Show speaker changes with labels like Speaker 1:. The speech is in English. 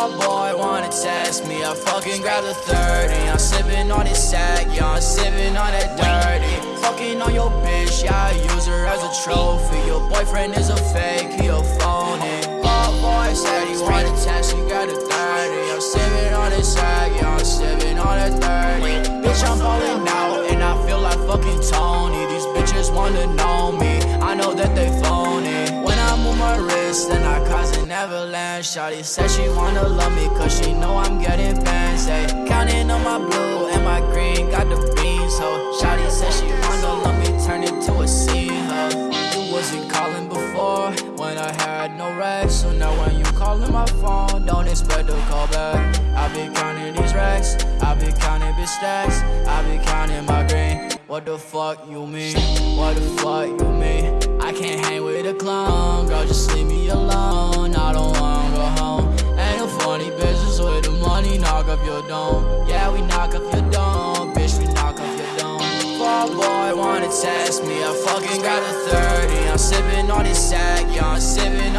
Speaker 1: Fuck boy wanna test me, I fucking grab the 30 I'm sipping on this sack, yeah, I'm sipping on that dirty. Fucking on your bitch, yeah, I use her as a trophy. Your boyfriend is a fake, he a phony. Fuck boy said he wanna test me, got a 30 I'm sipping on this sack, yeah, I'm sipping on that 30 Bitch, I'm falling out, and I feel like fucking Tony. These bitches wanna know me, I know that they phony. When I move my wrist, then I avalanche. Shawty said she wanna love me, cause she know I'm getting bands Counting on my blue and my green, got the beans, ho. Shawty said she wanna love me, turn it to a scene, ho. You wasn't calling before, when I had no rest. So now when you calling my phone, don't expect a call back. I be counting these racks, I be counting big stacks I be counting my green, what the fuck you mean? What the fuck you mean? I can't hang with test me, I fucking got a 30 I'm sipping on this sack, yeah, I'm sipping